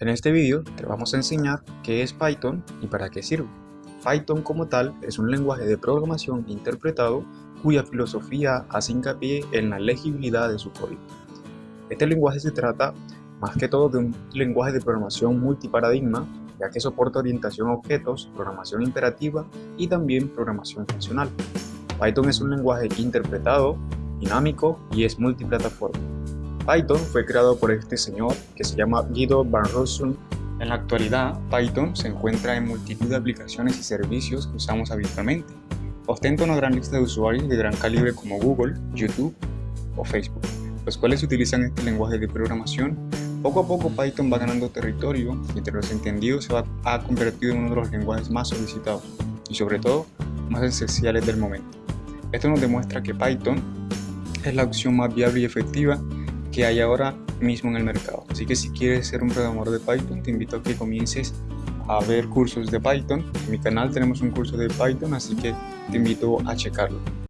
En este vídeo te vamos a enseñar qué es Python y para qué sirve. Python como tal es un lenguaje de programación interpretado cuya filosofía hace hincapié en la legibilidad de su código. Este lenguaje se trata más que todo de un lenguaje de programación multiparadigma ya que soporta orientación a objetos, programación imperativa y también programación funcional. Python es un lenguaje interpretado, dinámico y es multiplataforma. Python fue creado por este señor que se llama Guido van Rossum. En la actualidad, Python se encuentra en multitud de aplicaciones y servicios que usamos habitualmente. Ostenta una gran lista de usuarios de gran calibre como Google, YouTube o Facebook, los cuales utilizan este lenguaje de programación. Poco a poco Python va ganando territorio y entre los entendidos se va a convertir en uno de los lenguajes más solicitados y sobre todo más esenciales del momento. Esto nos demuestra que Python es la opción más viable y efectiva que hay ahora mismo en el mercado. Así que si quieres ser un programador de Python, te invito a que comiences a ver cursos de Python. En mi canal tenemos un curso de Python, así que te invito a checarlo.